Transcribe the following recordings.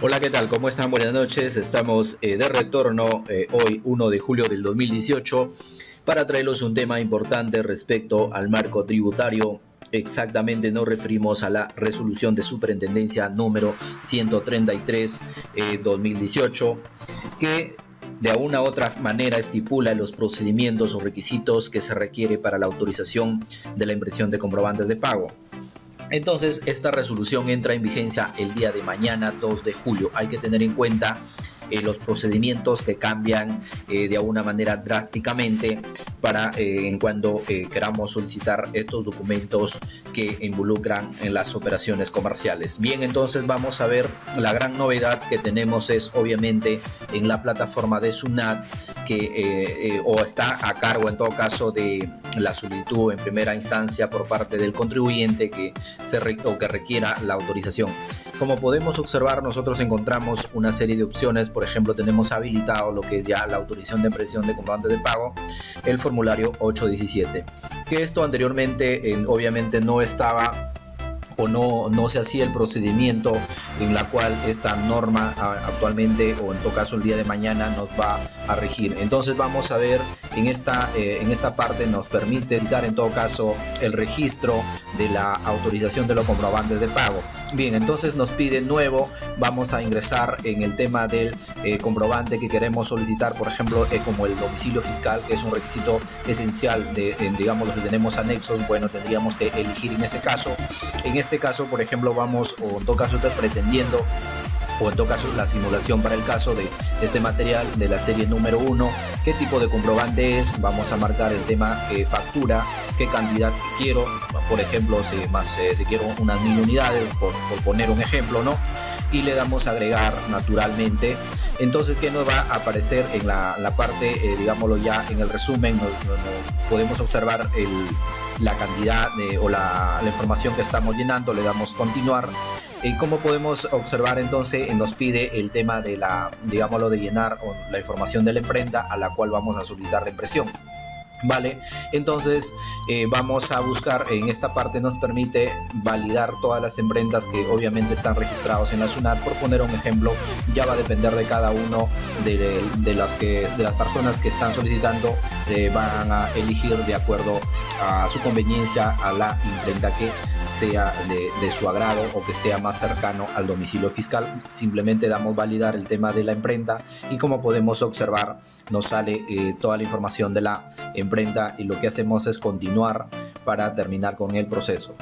Hola, ¿qué tal? ¿Cómo están? Buenas noches. Estamos eh, de retorno eh, hoy, 1 de julio del 2018, para traerles un tema importante respecto al marco tributario. Exactamente nos referimos a la resolución de superintendencia número 133 2018, eh, que de una u otra manera estipula los procedimientos o requisitos que se requiere para la autorización de la impresión de comprobantes de pago. Entonces, esta resolución entra en vigencia el día de mañana, 2 de julio. Hay que tener en cuenta eh, los procedimientos que cambian eh, de alguna manera drásticamente para eh, en cuando queramos solicitar estos documentos que involucran en las operaciones comerciales. Bien, entonces vamos a ver la gran novedad que tenemos es obviamente en la plataforma de SUNAT que o está a cargo en todo caso de la solicitud en primera instancia por parte del contribuyente que se o que requiera la autorización. Como podemos observar, nosotros encontramos una serie de opciones. Por ejemplo, tenemos habilitado lo que es ya la autorización de impresión de comprobantes de pago, el formulario 817. Que esto anteriormente, obviamente, no estaba o no, no se hacía el procedimiento en la cual esta norma actualmente o en todo caso el día de mañana nos va a regir. Entonces vamos a ver en esta, eh, en esta parte nos permite citar en todo caso el registro de la autorización de los comprobantes de pago. Bien, entonces nos pide nuevo, vamos a ingresar en el tema del eh, comprobante que queremos solicitar, por ejemplo, eh, como el domicilio fiscal, que es un requisito esencial de, digamos, los que tenemos anexos, bueno, tendríamos que elegir en ese caso. En este caso, por ejemplo, vamos, o en todo caso pretendiendo o en todo caso la simulación para el caso de este material de la serie número 1, qué tipo de comprobante es, vamos a marcar el tema eh, factura, qué cantidad quiero, por ejemplo, si, más, eh, si quiero unas mil unidades, por, poner un ejemplo, ¿no? Y le damos a agregar naturalmente. Entonces, ¿qué nos va a aparecer en la, parte, eh, digámoslo ya en el resumen? podemos observar la cantidad o la, la información que estamos llenando, le damos continuar y como podemos observar entonces nos pide el tema de la, digámoslo, de llenar la información de la imprenta a la cual vamos a solicitar la impresión. Vale, entonces eh, vamos a buscar en esta parte nos permite validar todas las imprentas que obviamente están registrados en la SUNAT. Por poner un ejemplo, ya va a depender de cada uno de, las, que, de las personas que están solicitando, eh, van a elegir de acuerdo a su conveniencia a la imprenta que sea de, su agrado o que sea más cercano al domicilio fiscal. Simplemente damos validar el tema de la imprenta y como podemos observar nos sale eh, toda la información de la imprenta y lo que hacemos es continuar para terminar con el proceso.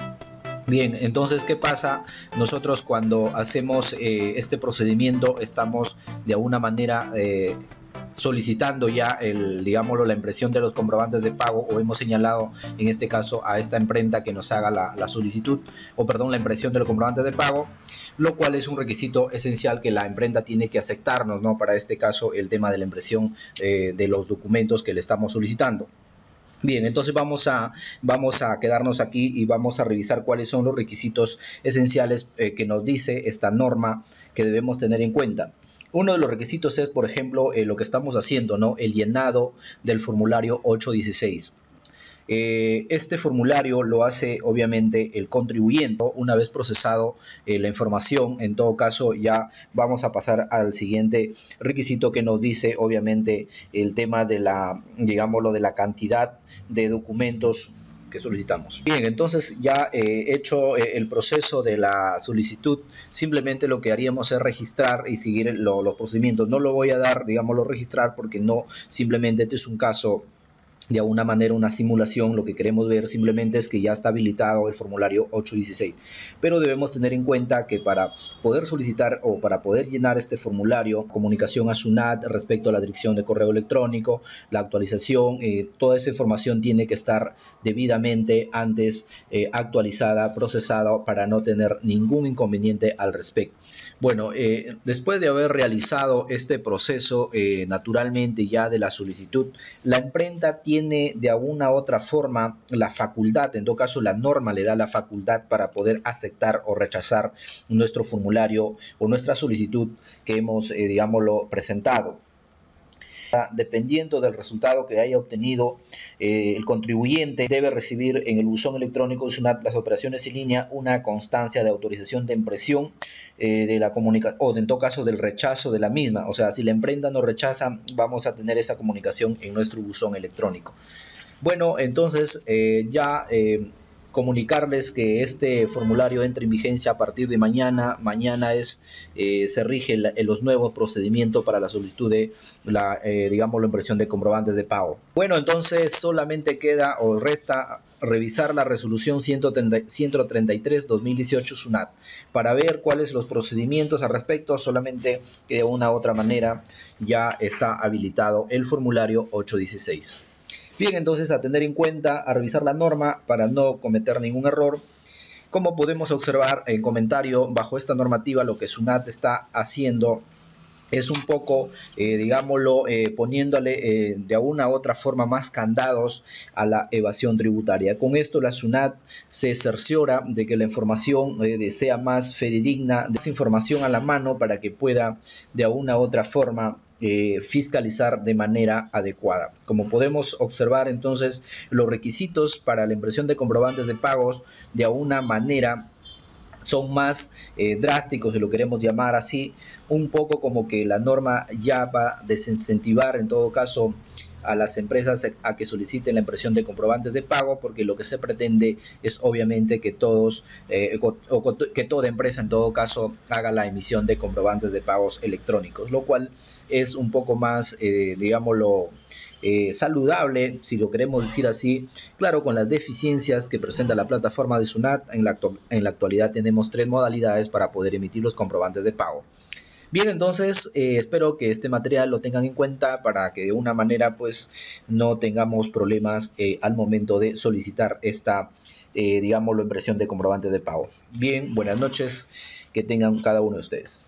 Bien, entonces, ¿qué pasa? Nosotros cuando hacemos eh, este procedimiento estamos de alguna manera eh, solicitando ya el, digámoslo, la impresión de los comprobantes de pago o hemos señalado en este caso a esta imprenta que nos haga la, solicitud o perdón, la impresión de los comprobantes de pago, lo cual es un requisito esencial que la imprenta tiene que aceptarnos, ¿no? Para este caso el tema de la impresión eh, de los documentos que le estamos solicitando. Bien, entonces vamos a, vamos a quedarnos aquí y vamos a revisar cuáles son los requisitos esenciales eh, que nos dice esta norma que debemos tener en cuenta. Uno de los requisitos es, por ejemplo, eh, lo que estamos haciendo, ¿no? El llenado del formulario 816. Eh, este formulario lo hace obviamente el contribuyente una vez procesado eh, la información. En todo caso ya vamos a pasar al siguiente requisito que nos dice obviamente el tema de la, digámoslo, de la cantidad de documentos que solicitamos. Bien, entonces ya eh, hecho eh, el proceso de la solicitud, simplemente lo que haríamos es registrar y seguir los procedimientos. No lo voy a dar, digámoslo, registrar porque no, simplemente este es un caso de alguna manera una simulación, lo que queremos ver simplemente es que ya está habilitado el formulario 816. Pero debemos tener en cuenta que para poder solicitar o para poder llenar este formulario, comunicación a SUNAT respecto a la dirección de correo electrónico, la actualización, eh, toda esa información tiene que estar debidamente antes eh, actualizada, procesada para no tener ningún inconveniente al respecto. Bueno, eh, después de haber realizado este proceso naturalmente ya de la solicitud, la imprenta tiene de alguna u otra forma la facultad, en todo caso la norma le da la facultad para poder aceptar o rechazar nuestro formulario o nuestra solicitud que hemos, eh, digámoslo, presentado. Dependiendo del resultado que haya obtenido, eh, el contribuyente debe recibir en el buzón electrónico de las operaciones en línea una constancia de autorización de impresión eh, de la comunicación o en todo caso del rechazo de la misma. O sea, si la emprenda no rechaza, vamos a tener esa comunicación en nuestro buzón electrónico. Bueno, entonces eh, ya comunicarles que este formulario entra en vigencia a partir de mañana. Mañana es eh, se rige los nuevos procedimientos para la solicitud de la, eh, digamos, la impresión de comprobantes de pago. Bueno, entonces solamente queda o resta revisar la resolución 133-2018 SUNAT para ver cuáles los procedimientos al respecto, solamente que de una u otra manera ya está habilitado el formulario 816. Bien, entonces a tener en cuenta, a revisar la norma para no cometer ningún error. Como podemos observar en comentario, bajo esta normativa lo que SUNAT está haciendo es un poco, eh, digámoslo, eh, poniéndole eh, de alguna u otra forma más candados a la evasión tributaria. Con esto la SUNAT se cerciora de que la información sea más fidedigna, de esa información a la mano para que pueda de alguna u otra forma fiscalizar de manera adecuada. Como podemos observar entonces, los requisitos para la impresión de comprobantes de pagos de alguna manera son más eh, drásticos, si lo queremos llamar así, un poco como que la norma ya va a desincentivar en todo caso a las empresas a que soliciten la impresión de comprobantes de pago porque lo que se pretende es obviamente que todos eh, o, que toda empresa en todo caso haga la emisión de comprobantes de pagos electrónicos lo cual es un poco más eh, digámoslo eh, saludable, si lo queremos decir así, claro, con las deficiencias que presenta la plataforma de SUNAT, en la, actualidad tenemos tres modalidades para poder emitir los comprobantes de pago. Bien, entonces eh, espero que este material lo tengan en cuenta para que de una manera pues no tengamos problemas eh, al momento de solicitar esta, digamos, la impresión de comprobantes de pago. Bien, buenas noches, que tengan cada uno de ustedes.